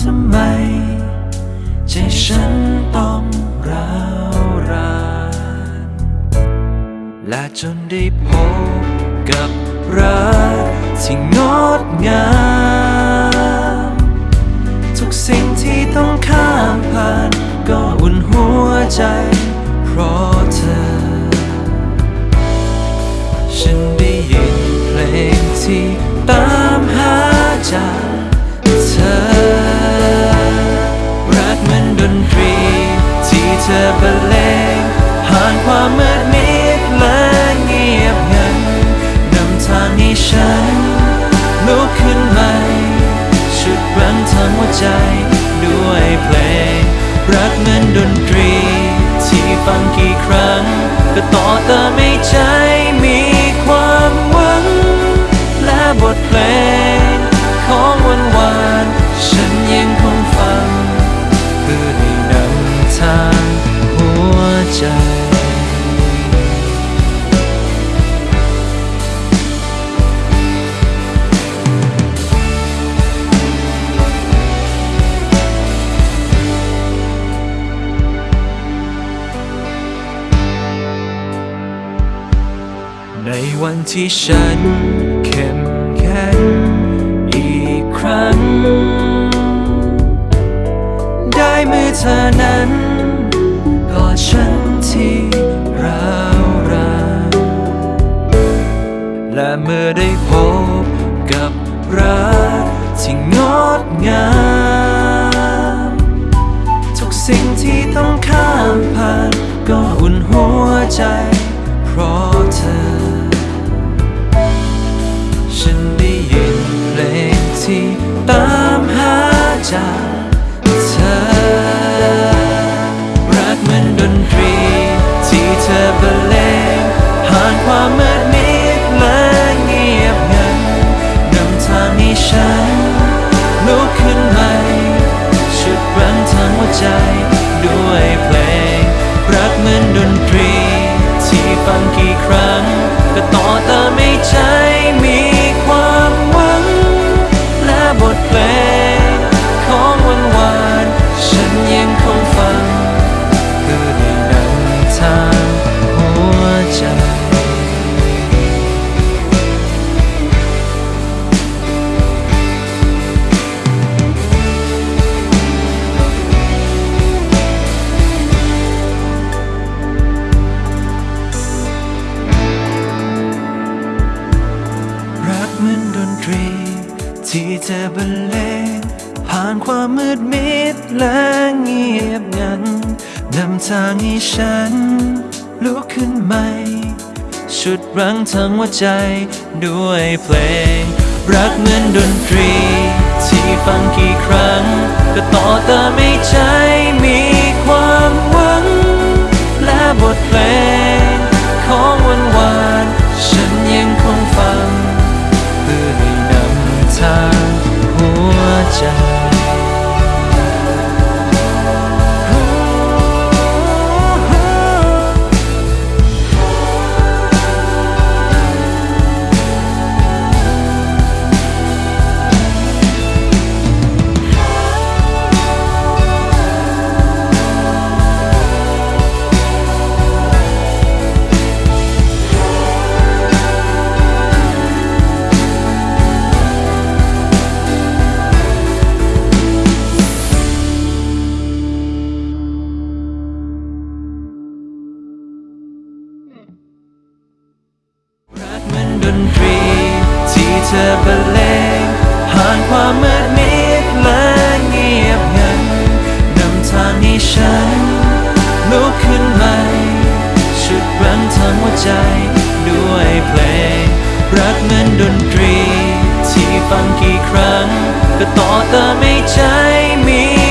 ทำไม ใจฉันต้องร้าวรานและจนได้พบกับรักที่งดงาม ทุกสิ่งที่ต้องข้ามผ่าน ก็อุ่นหัวใจ เพราะเธอ ฉันได้ยินเพลงที่ตามหาจาก ธอบรรเลงผ่านความมืดมิดและเงียบงันนำทางให้ฉันลุกขึ้นไปชุดรั้งทางหัวใจด้วยเพลง รักเหมือนดนตรี ที่ฟังกี่ครั้ง ก็ต่อเติมให้ใจ ในวันที่ฉันเข้มแข็งอีกครั้ง ได้มือเธอนั้นกอดฉันที่ร้าวรานและเมื่อได้พบกับรักที่งดงาม ทุกสิ่งที่ต้องข้ามผ่านก็อุ่นหัวใจ เพราะเธอ จากเธอ รักเหมือนดนตรี ที่เธอบรรเลงผ่านความมืดมิดและเงียบงันนำทางให้ฉันลุกขึ้นไปชุดรั้งทางหัวใจ เธอบรรเลงผ่านความมืดมิดและเงียบงันนำทางให้ฉันลุกขึ้นใหม่ชุดรั้งทั้งหัวใจด้วยเพลง รักเหมือนดนตรี ที่ฟังกี่ครั้ง ก็ต่อเติมให้ใจมี ดนตรี ที่เธอบรรเลงผ่านความมืดมิดและเงียบงันนำทางให้ฉันลุกขึ้นใหม่ชุดรั้งทั้งหัวใจด้วยเพลง รักเหมือนดนตรี ที่ฟังกี่ครั้ง ก็ต่อเติมให้ใจมี